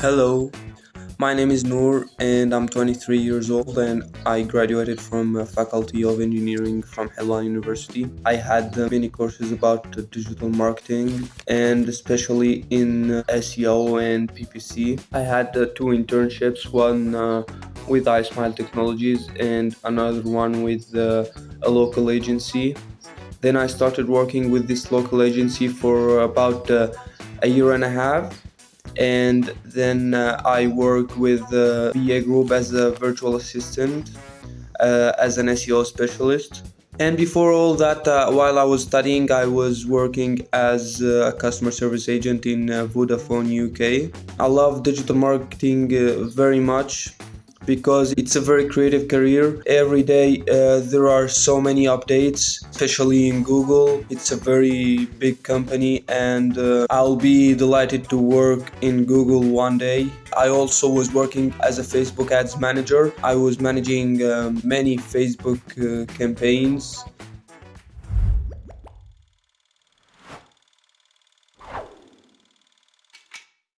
Hello, my name is Noor and I'm 23 years old and I graduated from Faculty of Engineering from Helwan University. I had uh, many courses about uh, digital marketing and especially in uh, SEO and PPC. I had two internships, one with iSmile Technologies and another one with a local agency. Then I started working with this local agency for about a year and a half and then uh, I work with the VA Group as a virtual assistant, uh, as an SEO specialist. And before all that, uh, while I was studying, I was working as a customer service agent in uh, Vodafone UK. I love digital marketing uh, very much because it's a very creative career. Every day uh, there are so many updates, especially in Google. It's a very big company, and uh, I'll be delighted to work in Google one day. I also was working as a Facebook ads manager. I was managing um, many Facebook uh, campaigns